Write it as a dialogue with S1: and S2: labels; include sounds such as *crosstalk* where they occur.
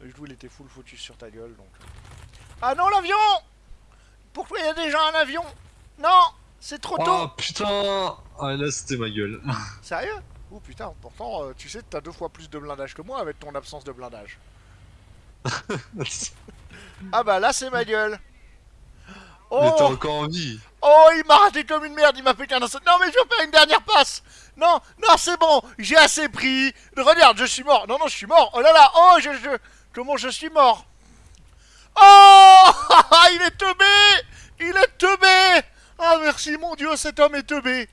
S1: Le joue il était full focus sur ta gueule donc. Ah non l'avion Pourquoi il y a déjà un avion? Non C'est trop tôt
S2: Oh putain Ah là c'était ma gueule. *laughs*
S1: Sérieux? Oh putain, pourtant euh, tu sais que t'as deux fois plus de blindage que moi avec ton absence de blindage. *laughs* Ah bah là c'est ma gueule
S2: Mais t'es
S1: Oh
S2: encore en vie.
S1: Oh il m'a raté comme une merde, il m'a fait qu'un instant. Non mais je veux faire une dernière passe Non, non c'est bon, j'ai assez pris. Regarde, je suis mort. Non, non, je suis mort. Oh là là, oh je... Comment je suis mort? Oh *laughs* Il est teubé Il est teubé. Ah merci mon dieu, cet homme est teubé